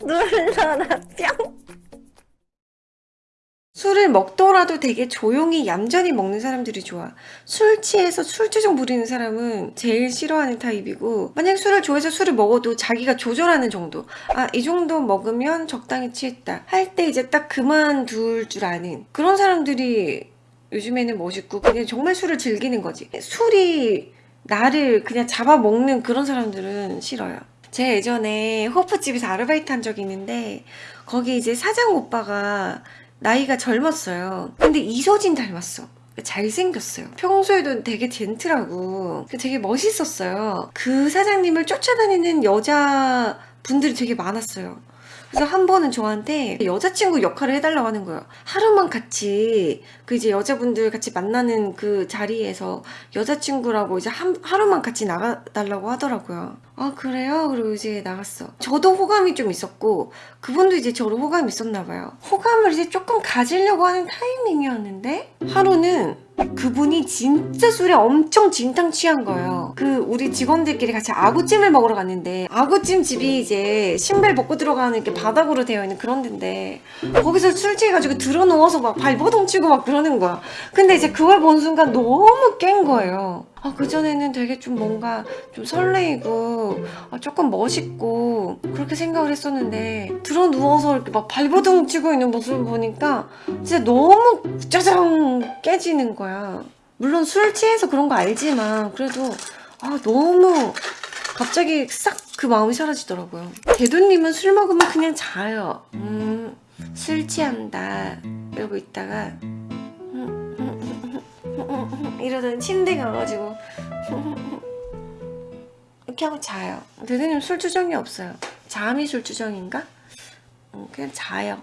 눌러라 뿅 술을 먹더라도 되게 조용히 얌전히 먹는 사람들이 좋아. 술 취해서 술주정 부리는 사람은 제일 싫어하는 타입이고 만약 술을 좋아해서 술을 먹어도 자기가 조절하는 정도. 아 이 정도 먹으면 적당히 취했다. 할 때 이제 딱 그만둘 줄 아는 그런 사람들이 요즘에는 멋있고 그냥 정말 술을 즐기는 거지. 술이 나를 그냥 잡아먹는 그런 사람들은 싫어요. 제 예전에 호프집에서 아르바이트 한 적이 있는데 거기 이제 사장 오빠가 나이가 젊었어요. 근데 이소진 닮았어. 잘생겼어요. 평소에도 되게 젠틀하고 되게 멋있었어요. 그 사장님을 쫓아다니는 여자 분들이 되게 많았어요. 그래서 한 번은 저한테 여자친구 역할을 해달라고 하는 거예요. 하루만 같이 그 이제 여자분들 같이 만나는 그 자리에서 여자친구라고 이제 한, 하루만 같이 나가달라고 하더라고요. 아 그래요? 그리고 이제 나갔어. 저도 호감이 좀 있었고 그분도 이제 저로 호감이 있었나 봐요. 호감을 이제 조금 가지려고 하는 타이밍이었는데 하루는 그분이 진짜 술에 엄청 진탕 취한 거예요. 그 우리 직원들끼리 같이 아구찜을 먹으러 갔는데 아구찜 집이 이제 신발 벗고 들어가는 이렇게 바닥으로 되어 있는 그런 데인데 거기서 술 취해가지고 들어 누워서 막 발버둥 치고 막 그러는 거야. 근데 이제 그걸 본 순간 너무 깬 거예요 아, 그전에는 되게 좀 뭔가 좀 설레이고 아, 조금 멋있고 그렇게 생각을 했었는데 들어 누워서 이렇게 막 발버둥 치고 있는 모습을 보니까 진짜 너무 짜장 깨지는 거야. 물론 술 취해서 그런 거 알지만 그래도 아 너무 갑자기 싹 그 마음이 사라지더라고요. 대두님은 술 먹으면 그냥 자요. 음, 술 취한다. 이러고 있다가 이러더니 침대 가가지고. 이렇게 하고 자요. 대대님 술주정이 없어요. 잠이 술주정인가? 음, 그냥 자요